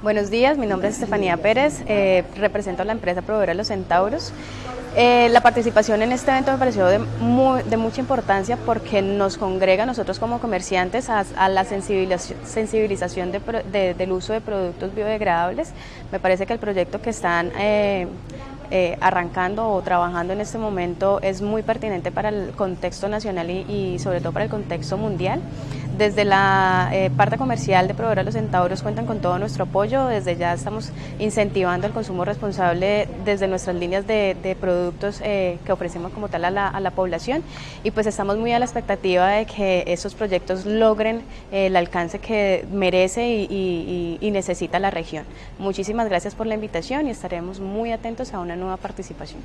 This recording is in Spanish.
Buenos días, mi nombre es Estefanía Pérez, eh, represento a la empresa proveedora Los Centauros. Eh, la participación en este evento me pareció de, mucha importancia porque nos congrega nosotros como comerciantes a, la sensibilización, del uso de productos biodegradables. Me parece que el proyecto que están eh, arrancando o trabajando en este momento es muy pertinente para el contexto nacional y sobre todo para el contexto mundial. Desde la eh, parte comercial de Proveedora Los Centauros cuentan con todo nuestro apoyo, desde ya estamos incentivando el consumo responsable desde nuestras líneas de, productos eh, que ofrecemos como tal a la, población y pues estamos muy a la expectativa de que esos proyectos logren eh, el alcance que merece y necesita la región. Muchísimas gracias por la invitación y estaremos muy atentos a una nueva participación.